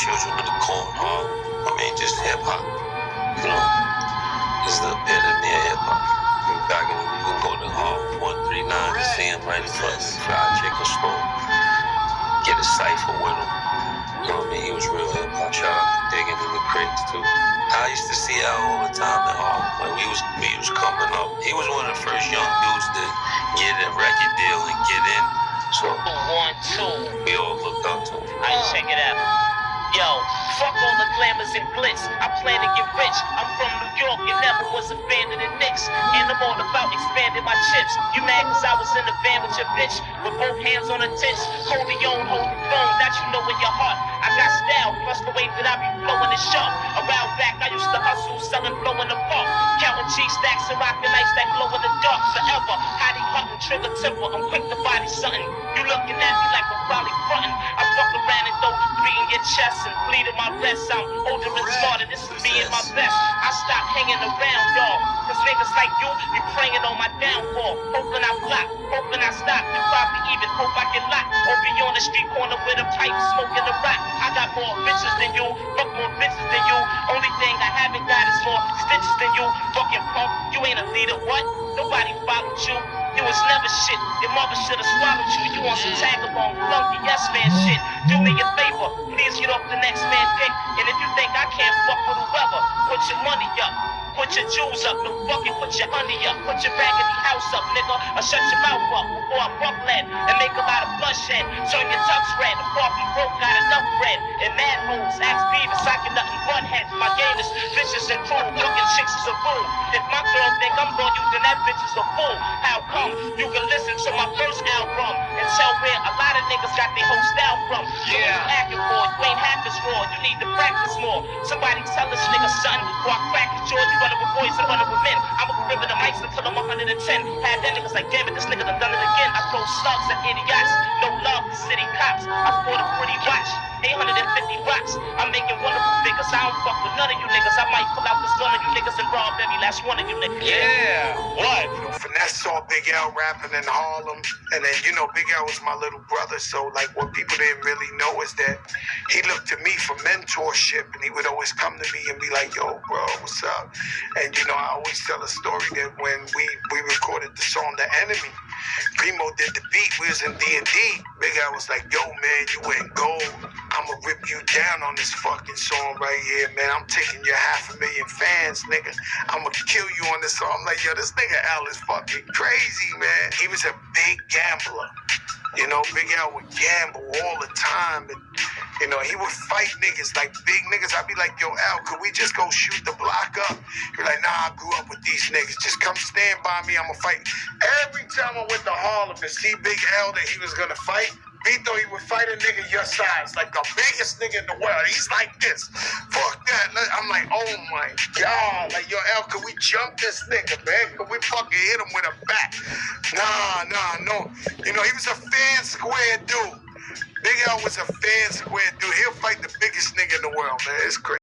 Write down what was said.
children of the corn hall. I mean, just hip hop. You know, is the epitome of hip hop. Back in, you go to Hall 139 to see him right in front of the fried chicken store. Get a cipher with him. You know what I mean? He was real hip hop. Shout out to digging in the crates too. I used to see Al all the time at Hall. Like we was we was coming up. He was one of the first young dudes to get a record deal and get in. Yo, fuck all the glamours and glitz. I plan to get rich. I'm from New York and never was a fan of the Knicks. And I'm all about expanding my chips. You mad cause I was in the van with your bitch? With both hands on the tits. Holding on, holding phone. That you know in your heart. I got style, plus the way that I be flowing the sharp. Around back, I used to hustle, selling, blow in the park. Counting cheese stacks and rocking nights that glow in the dark forever. Hottie hunting, trigger temper. I'm quick to body something. You looking at me like I'm probably frontin'. Chest and in my rest. I'm older and smarter. This is me and my best. I stop hanging around y'all. Cause niggas like you be praying on my downfall. Hoping I flop, hoping I stop. You probably even hope I get locked. Or be on the street corner with a pipe smoking a rock. I got more bitches than you, fuck more bitches than you. Only thing I haven't got is more stitches than you. Fucking punk, you ain't a leader, what? Nobody followed you. You was never shit. Your mother should have swallowed you. You on some tagabone, flunky, yes man shit. Do me a favor, please get off the next man dick. And if you think I can't fuck with whoever, put your money up. Put your jewels up, no fucking put your honey up, put your raggedy house up, nigga, or shut your mouth up before I buck lead and make a lot of bloodshed. Turn your tux red, the far broke, got enough bread. And mad hoes, ask Beavis, I can nothing but head. My game is vicious and cruel, looking chicks is a fool. If my girl think I'm gonna use, then that bitch is a fool. How come? Got their whole style from. What you acting for? You ain't half as raw, you need to practice more. Somebody tell this nigga something before I crack his jaw. You running with boys and running with men. I'm a criminal mics until I'm 110. Had that niggas like, damn it, this nigga done done it again. I throw slugs at idiots. No love to city cops. I sport a pretty watch. 850 rocks. I'm making. I don't fuck with none of you niggas. I might pull out this gun of you niggas and rob every last one of you niggas. Yeah. What? You know, Finesse saw Big L rapping in Harlem, and then you know Big L was my little brother. So like, what people didn't really know is that he looked to me for mentorship, and he would always come to me and be like, "Yo, bro, what's up?" And you know, I always tell a story that when we we recorded the song "The Enemy," Primo did the beat. We was in D and D. Big L was like, "Yo, man, you went gold. I'ma rip you down on this fucking song right here, man. I'm taking your half a million fans, nigga. I'ma kill you on this song." I'm like, "Yo, this nigga L is fucking crazy, man. He was a big gambler." You know, Big L would gamble all the time. And, you know, he would fight niggas, like big niggas. I'd be like, yo, L, could we just go shoot the block up? You're like, nah, I grew up with these niggas. Just come stand by me. I'm going to fight. Every time I went to Harlem to see Big L that he was going to fight, Vito, he would fight a nigga your size, like the biggest nigga in the world. He's like this. Fuck that. I'm like, oh my God. Like, yo, L, can we jump this nigga, man? Can we fucking hit him with a bat? Nah, nah, no. You know, he was a fan square dude. Big L was a fan square dude. He'll fight the biggest nigga in the world, man. It's crazy.